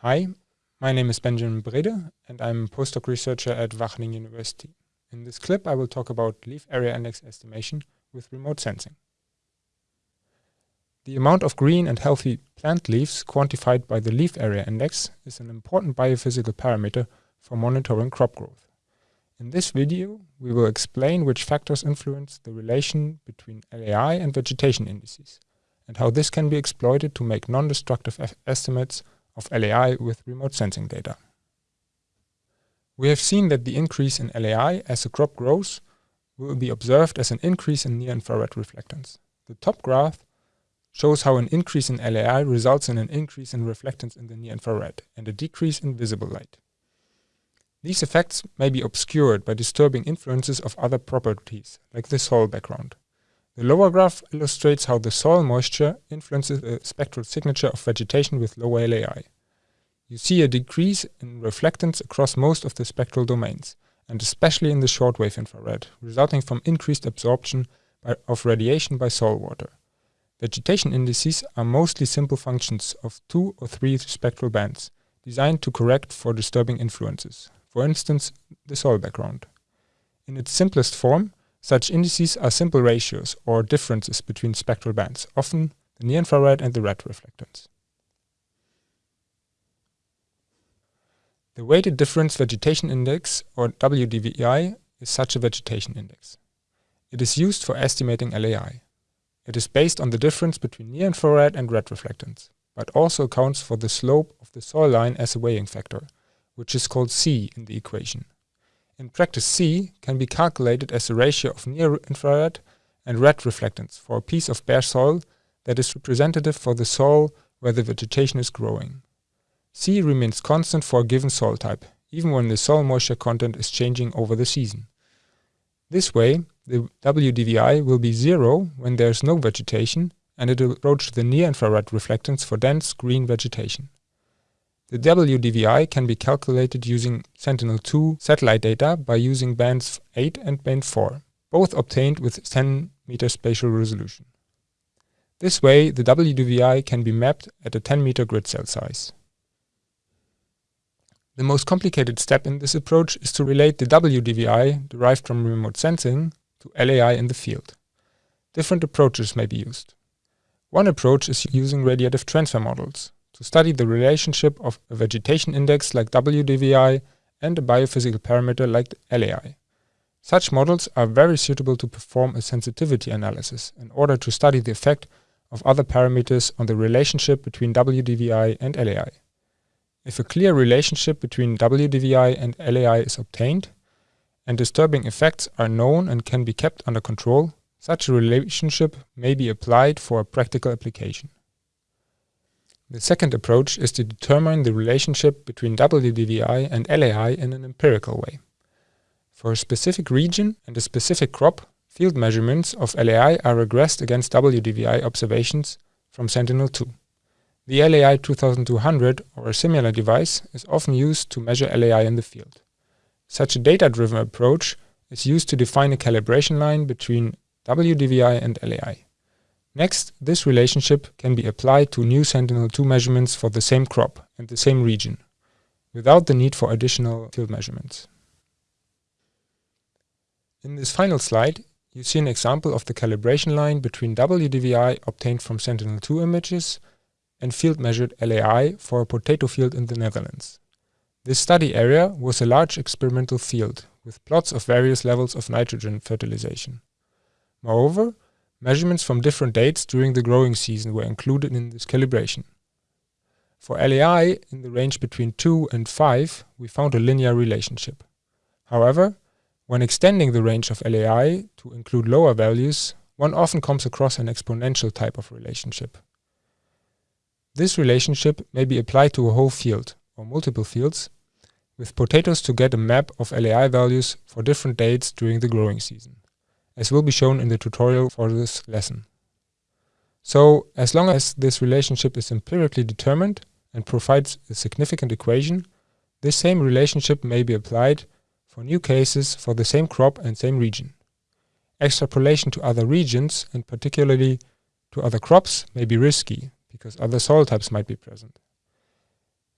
Hi, my name is Benjamin Brede and I'm a postdoc researcher at Wageningen University. In this clip I will talk about leaf area index estimation with remote sensing. The amount of green and healthy plant leaves quantified by the leaf area index is an important biophysical parameter for monitoring crop growth. In this video we will explain which factors influence the relation between LAI and vegetation indices and how this can be exploited to make non-destructive estimates of LAI with remote sensing data. We have seen that the increase in LAI as the crop grows will be observed as an increase in near-infrared reflectance. The top graph shows how an increase in LAI results in an increase in reflectance in the near-infrared and a decrease in visible light. These effects may be obscured by disturbing influences of other properties, like the soil background. The lower graph illustrates how the soil moisture influences the spectral signature of vegetation with low LAI. You see a decrease in reflectance across most of the spectral domains, and especially in the shortwave infrared, resulting from increased absorption by, of radiation by soil water. Vegetation indices are mostly simple functions of two or three spectral bands, designed to correct for disturbing influences, for instance, the soil background. In its simplest form, such indices are simple ratios or differences between spectral bands, often the near-infrared and the red reflectance. The weighted difference vegetation index, or WDVI, is such a vegetation index. It is used for estimating LAI. It is based on the difference between near-infrared and red reflectance, but also accounts for the slope of the soil line as a weighing factor, which is called C in the equation. In practice C can be calculated as the ratio of near-infrared and red reflectance for a piece of bare soil that is representative for the soil where the vegetation is growing. C remains constant for a given soil type, even when the soil moisture content is changing over the season. This way, the WDVI will be zero when there is no vegetation and it will approach the near-infrared reflectance for dense green vegetation. The WDVI can be calculated using Sentinel-2 satellite data by using bands 8 and band 4, both obtained with 10 meter spatial resolution. This way, the WDVI can be mapped at a 10 meter grid cell size. The most complicated step in this approach is to relate the WDVI derived from remote sensing to LAI in the field. Different approaches may be used. One approach is using radiative transfer models, to study the relationship of a vegetation index like WDVI and a biophysical parameter like LAI. Such models are very suitable to perform a sensitivity analysis in order to study the effect of other parameters on the relationship between WDVI and LAI. If a clear relationship between WDVI and LAI is obtained, and disturbing effects are known and can be kept under control, such a relationship may be applied for a practical application. The second approach is to determine the relationship between WDVI and LAI in an empirical way. For a specific region and a specific crop, field measurements of LAI are regressed against WDVI observations from Sentinel-2. The LAI 2200 or a similar device is often used to measure LAI in the field. Such a data-driven approach is used to define a calibration line between WDVI and LAI. Next, this relationship can be applied to new Sentinel-2 measurements for the same crop and the same region, without the need for additional field measurements. In this final slide, you see an example of the calibration line between WDVI obtained from Sentinel-2 images and field-measured LAI for a potato field in the Netherlands. This study area was a large experimental field with plots of various levels of nitrogen fertilization. Moreover, Measurements from different dates during the growing season were included in this calibration. For LAI in the range between 2 and 5, we found a linear relationship. However, when extending the range of LAI to include lower values, one often comes across an exponential type of relationship. This relationship may be applied to a whole field, or multiple fields, with potatoes to get a map of LAI values for different dates during the growing season as will be shown in the tutorial for this lesson. So, as long as this relationship is empirically determined and provides a significant equation, this same relationship may be applied for new cases for the same crop and same region. extrapolation to other regions, and particularly to other crops, may be risky, because other soil types might be present.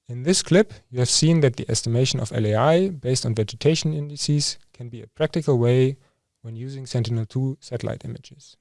In this clip, you have seen that the estimation of LAI based on vegetation indices can be a practical way when using Sentinel-2 satellite images.